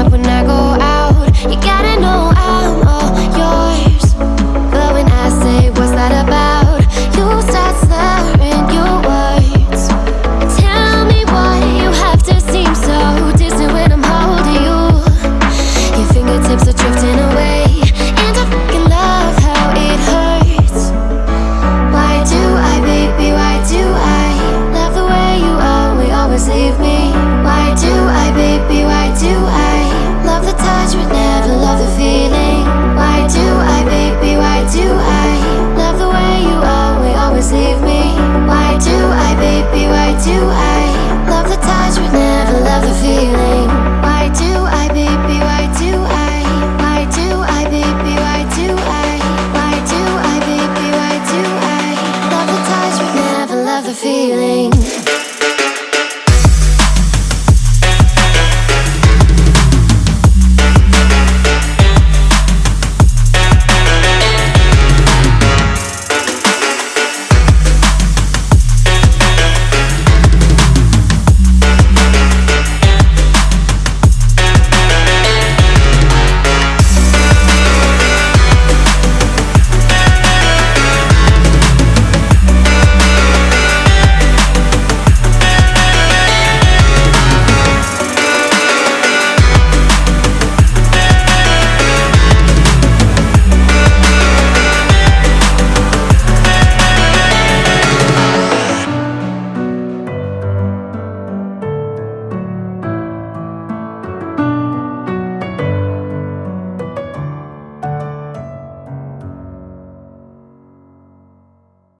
up when I go